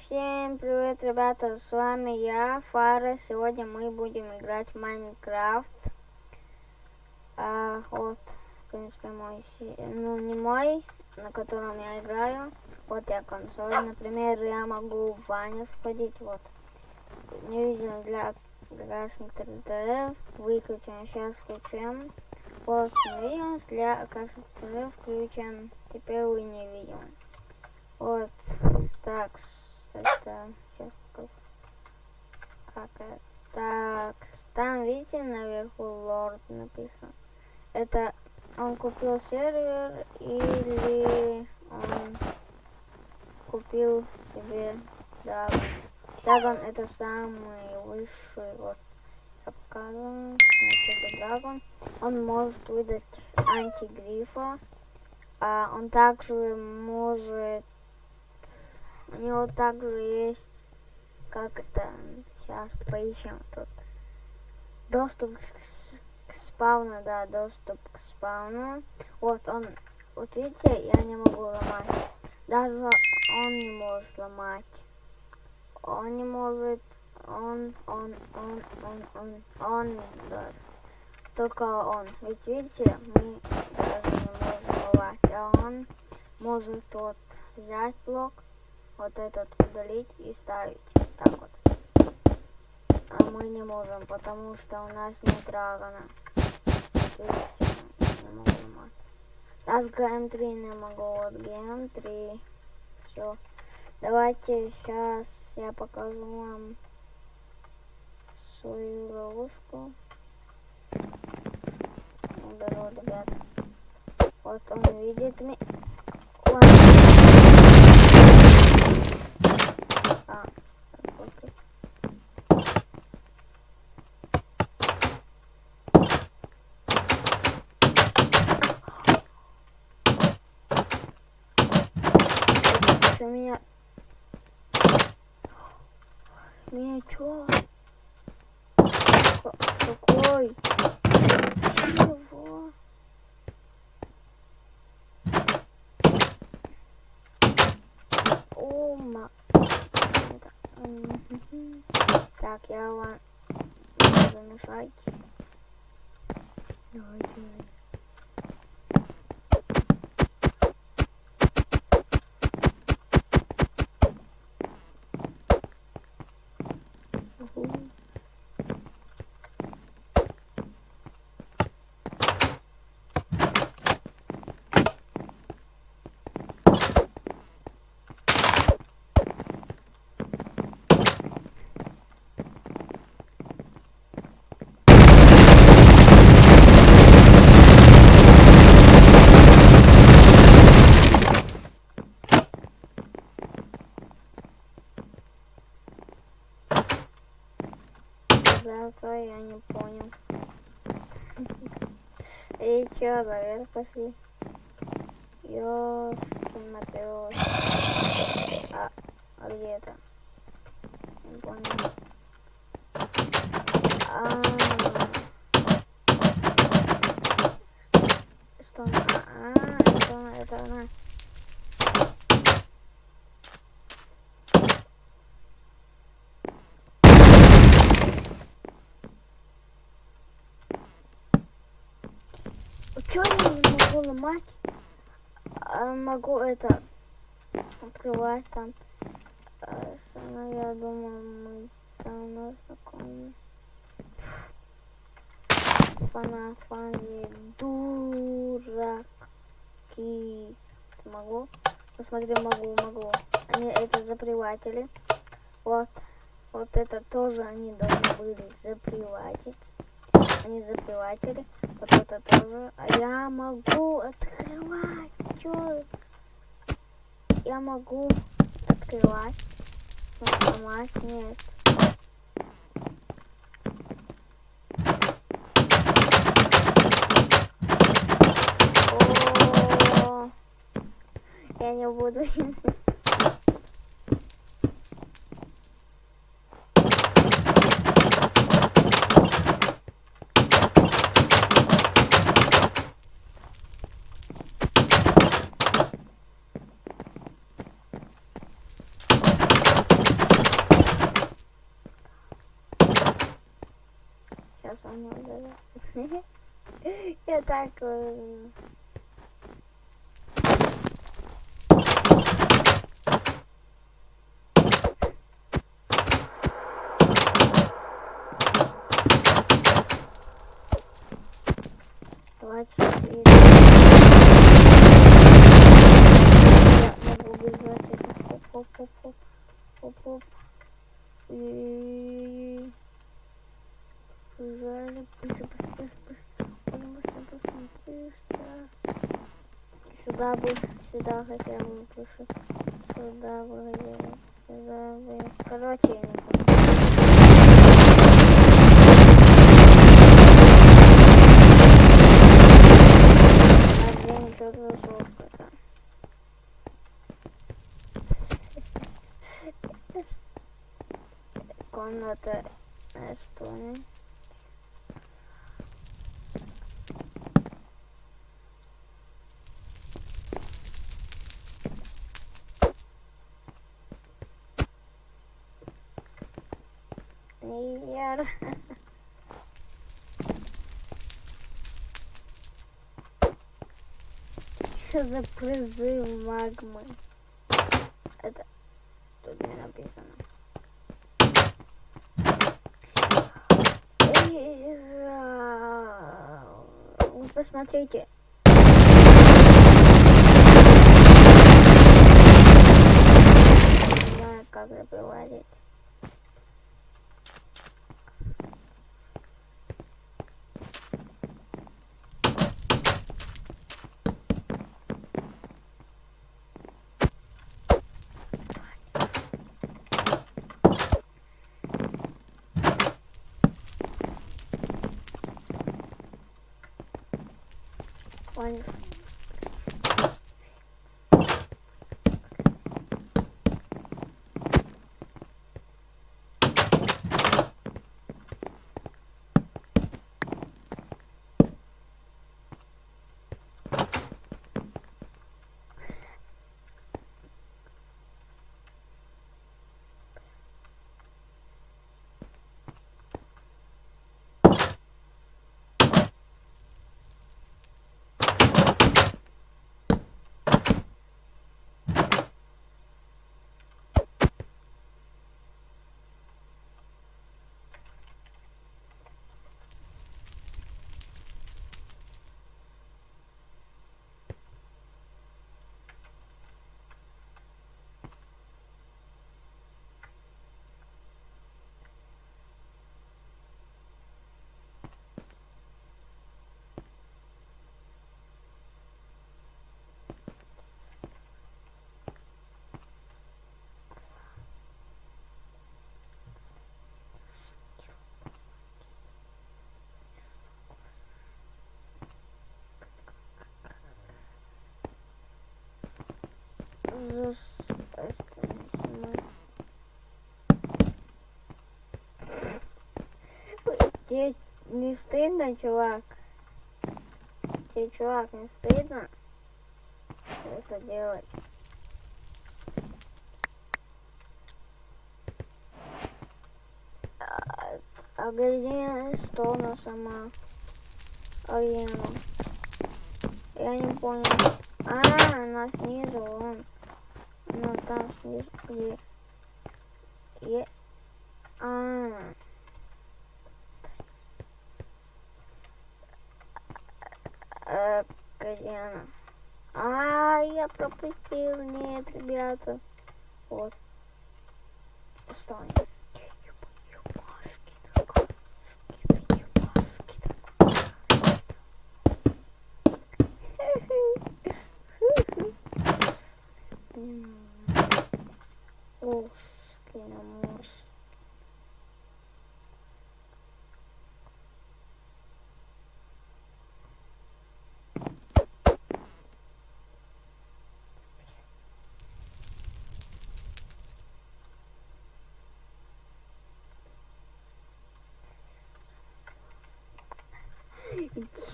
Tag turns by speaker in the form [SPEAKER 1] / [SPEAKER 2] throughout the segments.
[SPEAKER 1] Всем привет, ребята, с вами я, Фара. Сегодня мы будем играть в Майнкрафт. А, вот, в принципе, мой, ну не мой, на котором я играю. Вот я консоль, например, я могу в ванне сходить, вот. Не видел для красных территориев, выключен, сейчас включим. Вот, не видим, для красных территориев включен, теперь вы не видим. Вот, так, это сейчас покажу. Как это? Так, там видите наверху лорд написано. Это он купил сервер или он купил себе Драгон. Драгон это самый высший вот я показываю. Это. Он может выдать антигрифа. А он также может у него также есть, как это, сейчас поищем тут. Доступ к, к спауну, да, доступ к спауну. Вот он, вот видите, я не могу ломать. Даже он не может ломать. Он не может, он, он, он, он, он, он, да. Только он. Ведь видите, мы даже не можем ломать. А он может вот взять блок вот этот удалить и ставить. Так вот. А мы не можем, потому что у нас нет драгона. Не могу. Раз GM3 не могу, вот GM3. Все. Давайте сейчас я покажу вам свою ловушку. Уберу, ребят. Вот он видит меня. У меня... У меня чё? Какой? Чего? Ома. Так, я вам замешать. Давай, Завтра я не понял. И чё, наверх пошли? Ёшкин Матеос. А, а где это? Не понял. А, что она? А, что она? Это она. Чё я ломать? А, могу это открывать там. А, я думаю, мы давно знакомы. Фанафани, дураки. Могу? Посмотри, могу, могу. Они это заприватели. Вот. Вот это тоже они должны были заприватить. Они заприватели. Вот это тоже. А я могу открывать. Чё? Я могу открывать. Сломать нет. О, я не буду. Побежали. Быстро, быстро, быстро, быстро. Быстро, быстро, быстро. Сюда бы, сюда хотя бы лучше. Сюда бы, сюда бы. Короче, я не жопа. Комната Эстонии. Яр. Что за призыв магмы? Это тут не написано. Вы посмотрите. Не знаю, как запроводить. Понял. Зас- Тебе не стыдно, чувак? Тебе, чувак, не стыдно это делать? А, где что она сама? А где она? Я не понял. А, она снизу, вон. Ну, там снизу, где? Е... А. Она? А, я пропустил. Нет, ребята. Вот. Стой. Ух,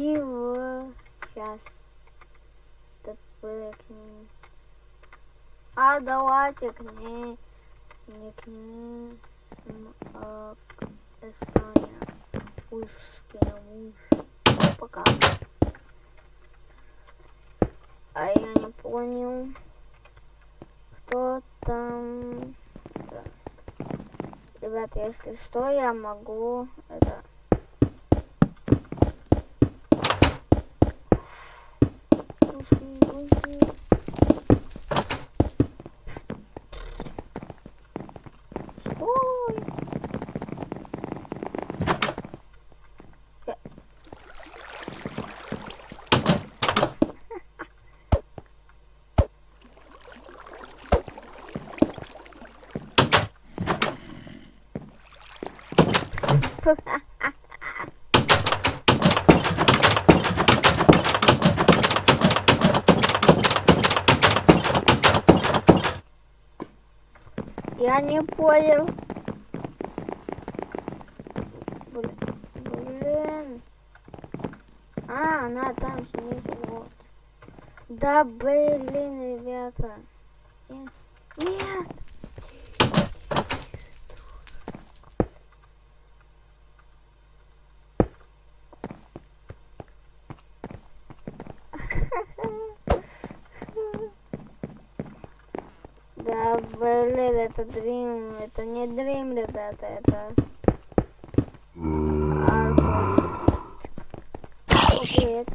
[SPEAKER 1] Чего? Сейчас. К ним. А, давайте к ней. Не к ней. А, к Эстония. Пушкина Пока. А я не понял, кто там. Так. Ребята, если что, я могу это Ой. Я- Я не понял. Блин. А, она там снизу, вот. Да блин, ребята. Нет. Нет. Да, блин, это Дрим, это не Дрим, ребята, это... Привет.